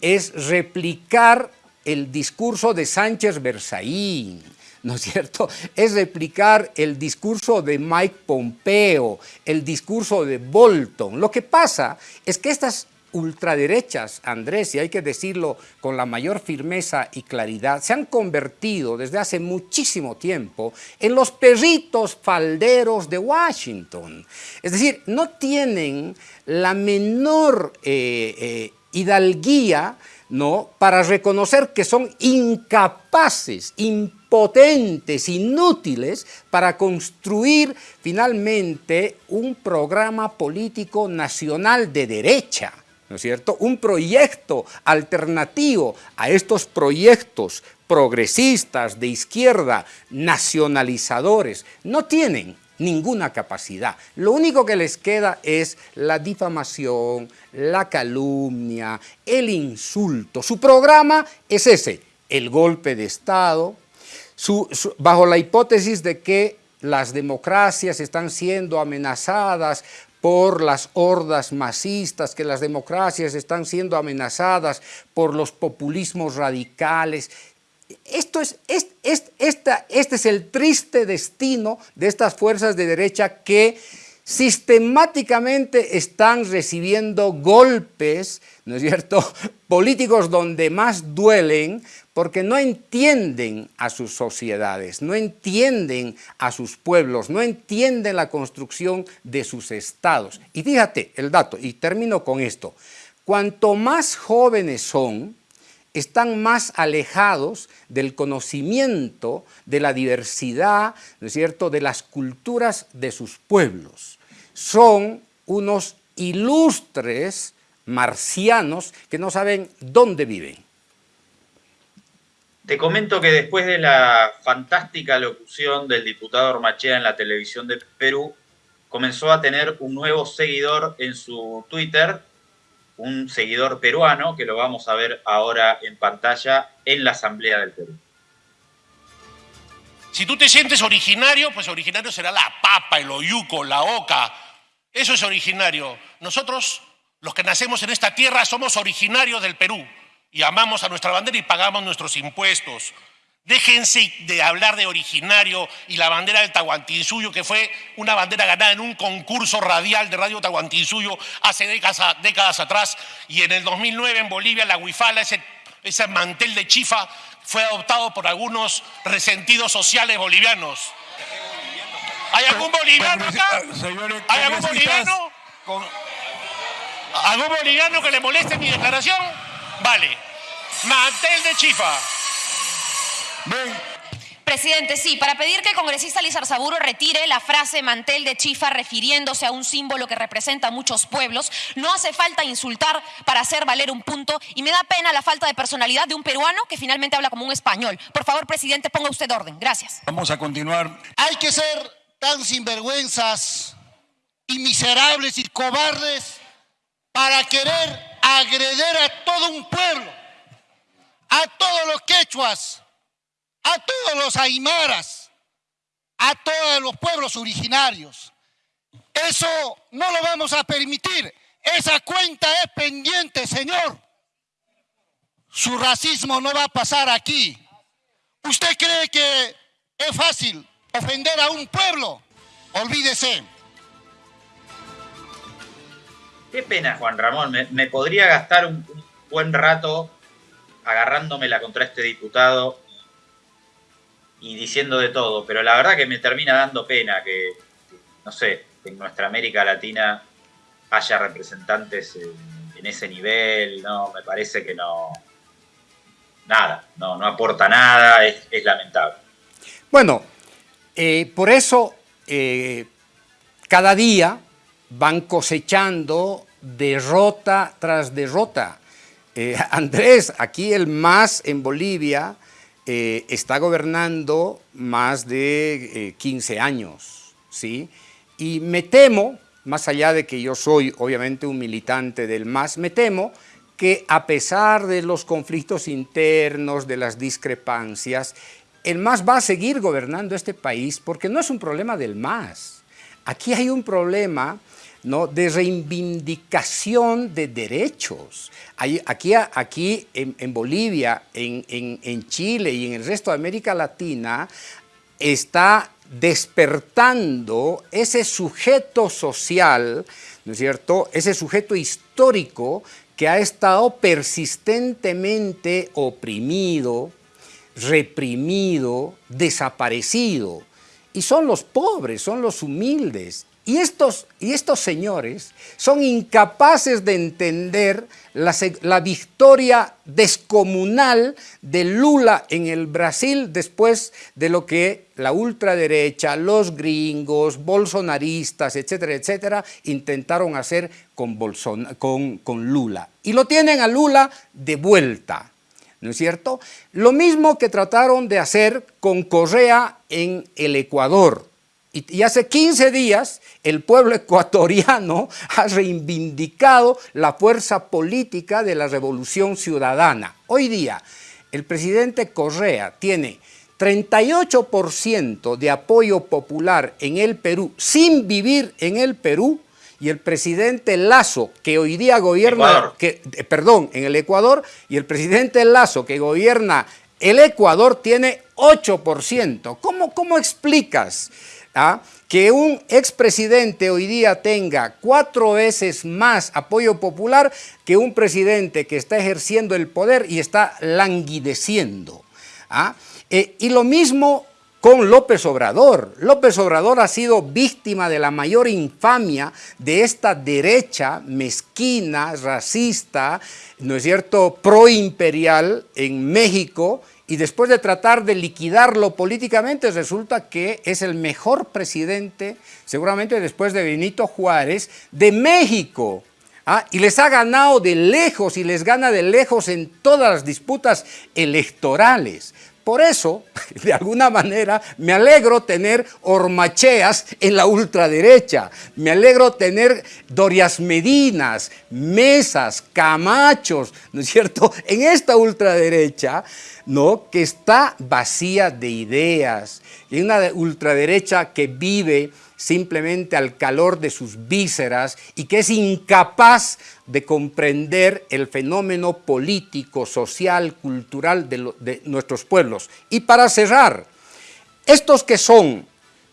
es replicar el discurso de Sánchez Berzaín, ¿no es cierto? Es replicar el discurso de Mike Pompeo, el discurso de Bolton. Lo que pasa es que estas ultraderechas, Andrés, y hay que decirlo con la mayor firmeza y claridad, se han convertido desde hace muchísimo tiempo en los perritos falderos de Washington. Es decir, no tienen la menor eh, eh, hidalguía ¿no? para reconocer que son incapaces, impotentes, inútiles para construir finalmente un programa político nacional de derecha. ¿no es cierto? Un proyecto alternativo a estos proyectos progresistas de izquierda, nacionalizadores, no tienen ninguna capacidad. Lo único que les queda es la difamación, la calumnia, el insulto. Su programa es ese, el golpe de Estado, bajo la hipótesis de que las democracias están siendo amenazadas por las hordas masistas, que las democracias están siendo amenazadas por los populismos radicales, esto es, esta, este es el triste destino de estas fuerzas de derecha que sistemáticamente están recibiendo golpes, ¿no es cierto?, [laughs] políticos donde más duelen porque no entienden a sus sociedades, no entienden a sus pueblos, no entienden la construcción de sus estados. Y fíjate el dato, y termino con esto, cuanto más jóvenes son, están más alejados del conocimiento de la diversidad, ¿no es cierto?, de las culturas de sus pueblos. Son unos ilustres marcianos que no saben dónde viven. Te comento que después de la fantástica locución del diputado Ormachea en la televisión de Perú, comenzó a tener un nuevo seguidor en su Twitter, un seguidor peruano que lo vamos a ver ahora en pantalla en la Asamblea del Perú. Si tú te sientes originario, pues originario será la papa, el oyuco, la oca. Eso es originario. Nosotros, los que nacemos en esta tierra, somos originarios del Perú y amamos a nuestra bandera y pagamos nuestros impuestos. Déjense de hablar de originario y la bandera del Tahuantinsuyo, que fue una bandera ganada en un concurso radial de Radio Tahuantinsuyo hace décadas, atrás. Y en el 2009 en Bolivia, la huifala, ese, ese mantel de chifa, fue adoptado por algunos resentidos sociales bolivianos. ¿Hay algún boliviano acá? ¿Hay algún boliviano? ¿Algún boliviano que le moleste mi declaración? Vale. Mantel de chifa. Presidente, sí, para pedir que el congresista Lizar Saburo retire la frase mantel de chifa refiriéndose a un símbolo que representa a muchos pueblos, no hace falta insultar para hacer valer un punto y me da pena la falta de personalidad de un peruano que finalmente habla como un español. Por favor, presidente, ponga usted orden. Gracias. Vamos a continuar. Hay que ser tan sinvergüenzas y miserables y cobardes para querer agreder a todo un pueblo, a todos los quechuas a todos los aymaras, a todos los pueblos originarios. Eso no lo vamos a permitir. Esa cuenta es pendiente, señor. Su racismo no va a pasar aquí. ¿Usted cree que es fácil ofender a un pueblo? Olvídese. Qué pena, Juan Ramón. Me, podría gastar un, un buen rato agarrándomela contra este diputado y diciendo de todo, pero la verdad que me termina dando pena que, no sé, en nuestra América Latina haya representantes en, ese nivel, no, me parece que no, nada, no, no aporta nada, es, lamentable. Bueno, eh, por eso eh, cada día van cosechando derrota tras derrota. Eh, [laughs] Andrés, aquí el MAS en Bolivia eh, está gobernando más de 15 años, ¿sí? Y me temo, más allá de que yo soy obviamente un militante del MAS, me temo que a pesar de los conflictos internos, de las discrepancias, el MAS va a seguir gobernando este país porque no es un problema del MAS. Aquí hay un problema ¿no? de reivindicación de derechos. aquí aquí en, Bolivia, en, en, Chile y en el resto de América Latina está despertando ese sujeto social, ¿no es cierto?, ese sujeto histórico que ha estado persistentemente oprimido, reprimido, desaparecido. Y son los pobres, son los humildes. Y estos, y estos señores son incapaces de entender la, victoria descomunal de Lula en el Brasil después de lo que la ultraderecha, los gringos, bolsonaristas, etcétera, etcétera, intentaron hacer con Lula. Y lo tienen a Lula de vuelta. ¿no es cierto? Lo mismo que trataron de hacer con Correa en el Ecuador. Y, hace 15 días el pueblo [laughs] ecuatoriano ha reivindicado la fuerza política de la revolución ciudadana. Hoy día el presidente Correa tiene 38% de apoyo popular en el Perú sin vivir en el Perú y el presidente Lazo, que hoy día gobierna, que, eh, perdón, en el Ecuador, y el presidente Lazo, que gobierna el Ecuador, tiene 8%. ¿Cómo, cómo explicas ah, que un expresidente hoy día tenga cuatro veces más apoyo popular que un presidente que está ejerciendo el poder y está languideciendo? ¿ah? Eh, y lo mismo con López Obrador. López Obrador ha sido víctima de la mayor infamia de esta derecha mezquina, racista, ¿no es cierto?, proimperial en México y después de tratar de liquidarlo políticamente resulta que es el mejor presidente, seguramente después de Benito Juárez, de México. ¿ah? y les ha ganado de lejos y les gana de lejos en todas las disputas electorales. Por eso, [laughs] de alguna manera, me alegro tener hormacheas en la ultraderecha, me alegro tener Dorias Medinas, Mesas, Camachos, ¿no es cierto?, [laughs] en esta ultraderecha, ¿no?, que está vacía de ideas, y una ultraderecha que vive simplemente al calor de sus vísceras y que es incapaz de comprender el fenómeno político, social, cultural de, nuestros pueblos. Y para cerrar, estos que son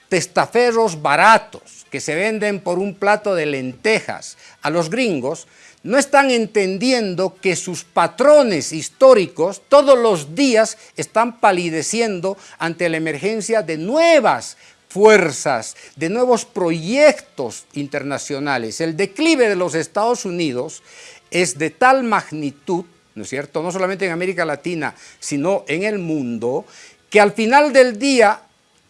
testaferros baratos, que se venden por un plato de lentejas a los gringos, no están entendiendo que sus patrones históricos todos los días están palideciendo ante la emergencia de nuevas fuerzas, de nuevos proyectos internacionales. El declive de los Estados Unidos es de tal magnitud, ¿no es cierto?, no solamente en América Latina, sino en el mundo, que al final del día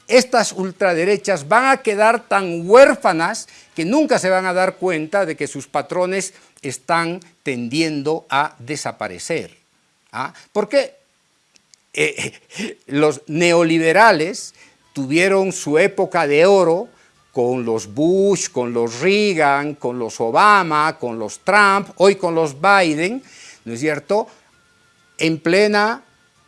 estas ultraderechas van a quedar tan huérfanas que nunca se van a dar cuenta de que sus patrones están tendiendo a desaparecer. ¿ah? Porque eh, [laughs] los neoliberales tuvieron su época de oro con los Bush, con los Reagan, con los Obama, con los Trump, hoy con los Biden, ¿no es cierto?, en, plena,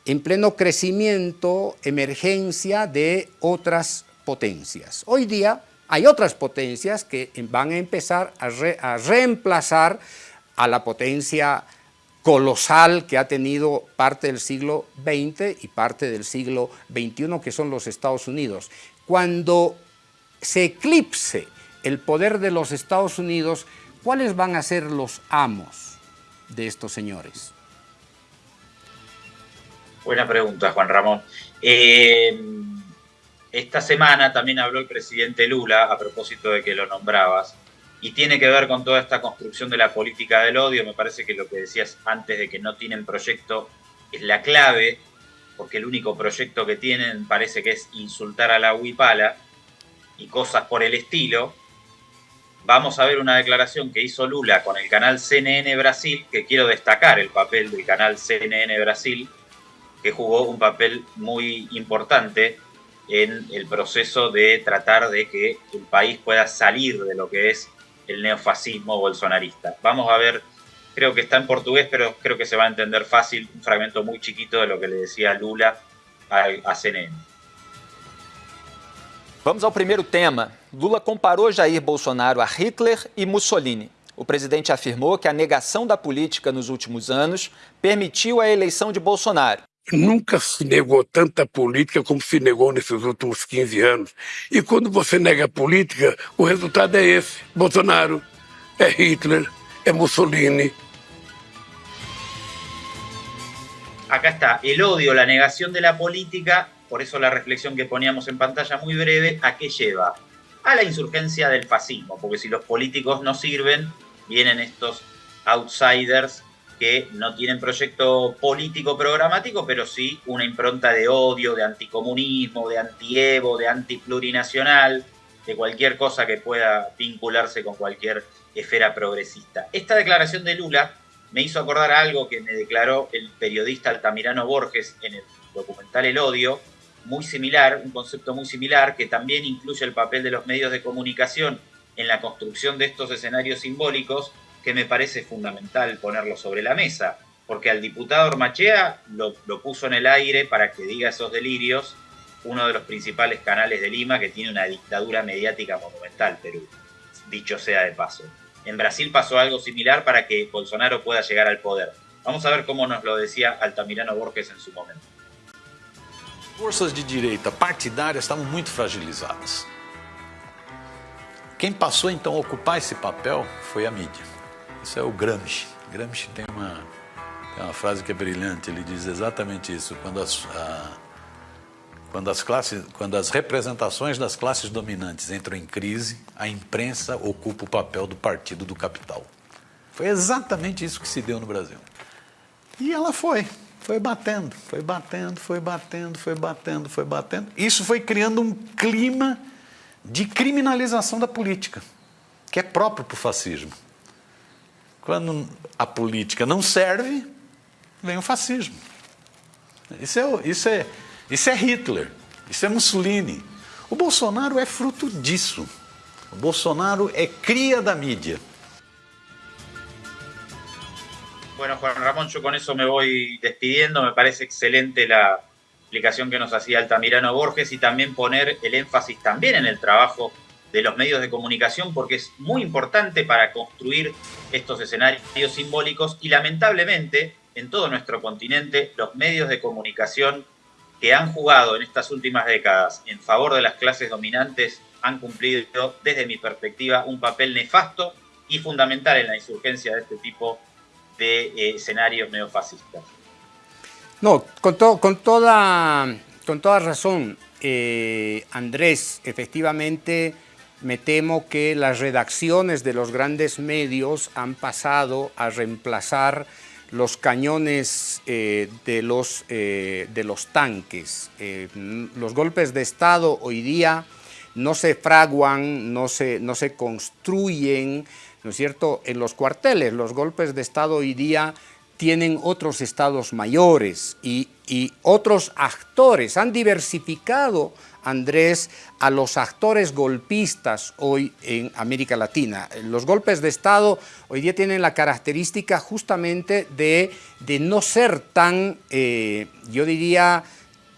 en pleno crecimiento, emergencia de otras potencias. Hoy día hay otras potencias que van a empezar a, a reemplazar a la potencia colosal que ha tenido parte del siglo XX y parte del siglo XXI, que son los Estados Unidos. Cuando se eclipse el poder de los Estados Unidos, ¿cuáles van a ser los amos de estos señores? Buena pregunta, Juan Ramón. Eh, esta semana también habló el presidente Lula, a propósito de que lo nombrabas, y tiene que ver con toda esta construcción de la política del odio. Me parece que lo que decías antes de que no tienen proyecto es la clave, porque el único proyecto que tienen parece que es insultar a la huipala y cosas por el estilo. vamos a ver una declaración que hizo Lula con el canal CNN Brasil, que quiero destacar el papel del canal CNN Brasil, que jugó un papel muy importante en el proceso de tratar de que el país pueda salir de lo que es el neofascismo bolsonarista. Vamos a ver, creo que está en portugués, pero creo que se va a entender fácil, un fragmento muy chiquito de lo que le decía Lula a, CNN. Vamos ao primeiro tema. Lula comparou Jair Bolsonaro a Hitler e Mussolini. O presidente afirmou que a negação da política nos últimos anos permitiu a eleição de Bolsonaro. Nunca se negou tanta política como se negou nesses últimos 15 anos. E quando você nega a política, o resultado é esse: Bolsonaro, é Hitler, é Mussolini. Acá está, el odio, la negación de la política, por eso la reflexión que poníamos en pantalla muy breve, ¿a qué lleva? A la insurgencia del fascismo, porque si los políticos no sirven, vienen estos outsiders que no tienen proyecto político programático, pero sí una impronta de odio, de anticomunismo, de antievo, de antiplurinacional, de cualquier cosa que pueda vincularse con cualquier esfera progresista. Esta declaración de Lula me hizo acordar algo que me declaró el periodista Altamirano Borges en el documental El Odio, muy similar, un concepto muy similar, que también incluye el papel de los medios de comunicación en la construcción de estos escenarios simbólicos que me parece fundamental ponerlo sobre la mesa, porque al diputado Ormachea lo, lo puso en el aire para que diga esos delirios uno de los principales canales de Lima que tiene una dictadura mediática monumental, Perú, dicho sea de paso. En Brasil pasó algo similar para que Bolsonaro pueda llegar al poder. Vamos a ver cómo nos lo decía Altamirano Borges en su momento. Forças de direita partidárias estavam muito fragilizadas. Quem passou então a ocupar esse papel foi a mídia. Isso é o Gramsci. Gramsci tem uma, tem uma frase que é brilhante, ele diz exatamente isso. Quando as, a, quando as, classes, quando as representações das classes dominantes entram em crise, a imprensa ocupa o papel do partido do capital. Foi exatamente isso que se deu no Brasil. E ela foi, foi batendo, foi batendo, foi batendo, foi batendo, foi batendo. Isso foi criando um clima de criminalização da política, que é próprio para o fascismo. Quando a política não serve, vem o fascismo. Isso é, isso é, isso é Hitler, isso é Mussolini. O Bolsonaro é fruto disso. O Bolsonaro é cria da mídia. Bueno, Juan Ramón, yo con eso me voy despidiendo. Me parece excelente la explicación que nos hacía Altamirano Borges y también poner el énfasis también en el trabajo de los medios de comunicación porque es muy importante para construir estos escenarios simbólicos y lamentablemente en todo nuestro continente los medios de comunicación que han jugado en estas últimas décadas en favor de las clases dominantes han cumplido desde mi perspectiva un papel nefasto y fundamental en la insurgencia de este tipo de eh, escenarios neofascistas. No, con, con, toda, con toda razón, eh, Andrés, efectivamente me temo que las redacciones de los grandes medios han pasado a reemplazar los cañones eh, de, los, eh, de los tanques. Eh, los golpes de Estado hoy día no se fraguan, no se, no se construyen, ¿no es cierto?, en los cuarteles. Los golpes de Estado hoy día tienen otros estados mayores y, y otros actores. Han diversificado Andrés, a los actores golpistas hoy en América Latina. Los golpes de Estado hoy día tienen la característica justamente de, de no ser tan, eh, yo diría,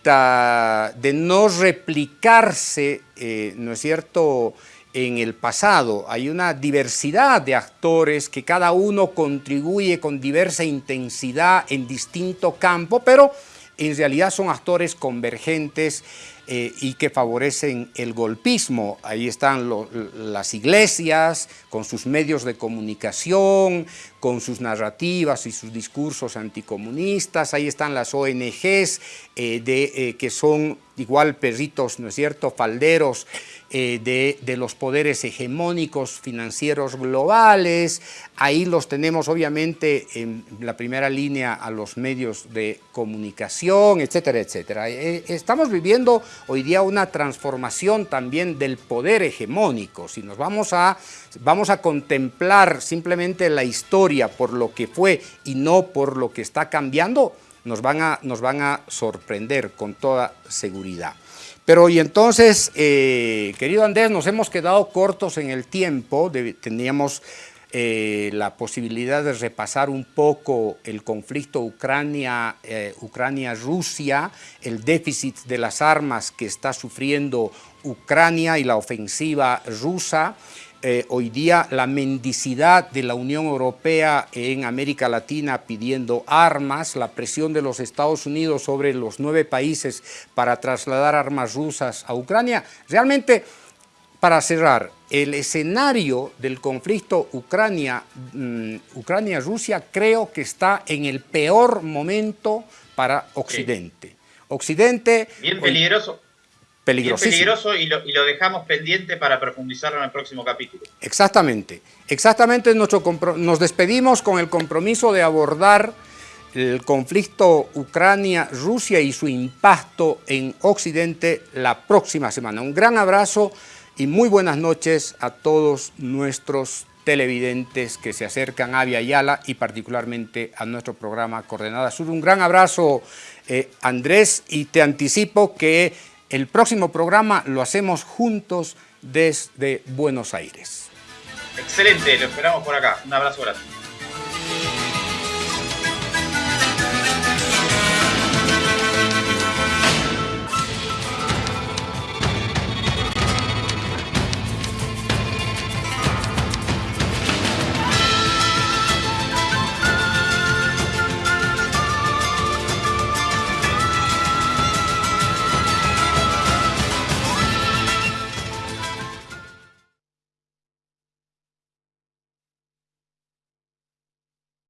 de no replicarse, eh, ¿no es cierto?, en el pasado. Hay una diversidad de actores que cada uno contribuye con diversa intensidad en distinto campo, pero en realidad son actores convergentes eh, y que favorecen el golpismo. Ahí están las iglesias con sus medios de comunicación, con sus narrativas y sus discursos anticomunistas. Ahí están las ONGs eh, de, eh, que son igual perritos, ¿no es cierto?, falderos de, de, los poderes hegemónicos financieros globales. Ahí los tenemos obviamente en la primera línea a los medios de comunicación, etcétera, etcétera. estamos viviendo hoy día una transformación también del poder hegemónico. Si nos vamos a, vamos a contemplar simplemente la historia por lo que fue y no por lo que está cambiando, nos van a, nos van a sorprender con toda seguridad. Pero y entonces, eh, querido Andrés, nos hemos quedado cortos en el tiempo, teníamos eh, la posibilidad de repasar un poco el conflicto eh, Ucrania-Rusia, el déficit de las armas que está sufriendo Ucrania y la ofensiva rusa, eh, hoy día la mendicidad de la Unión Europea en América Latina pidiendo armas, la presión de los Estados Unidos sobre los nueve países para trasladar armas rusas a Ucrania. Realmente, para cerrar, el escenario del conflicto mm, Ucrania-Rusia creo que está en el peor momento para Occidente. Occidente... Bien peligroso peligroso y lo, dejamos pendiente para profundizarlo en el próximo capítulo. Exactamente, exactamente nuestro nos despedimos con el compromiso de abordar el conflicto Ucrania-Rusia y su impacto en Occidente la próxima semana. Un gran abrazo y muy buenas noches a todos nuestros televidentes que se acercan a Via Yala y particularmente a nuestro programa Coordenada Sur. Un gran abrazo, eh, Andrés, y te anticipo que el próximo programa lo hacemos juntos desde Buenos Aires. Excelente, lo esperamos por acá. Un abrazo grande.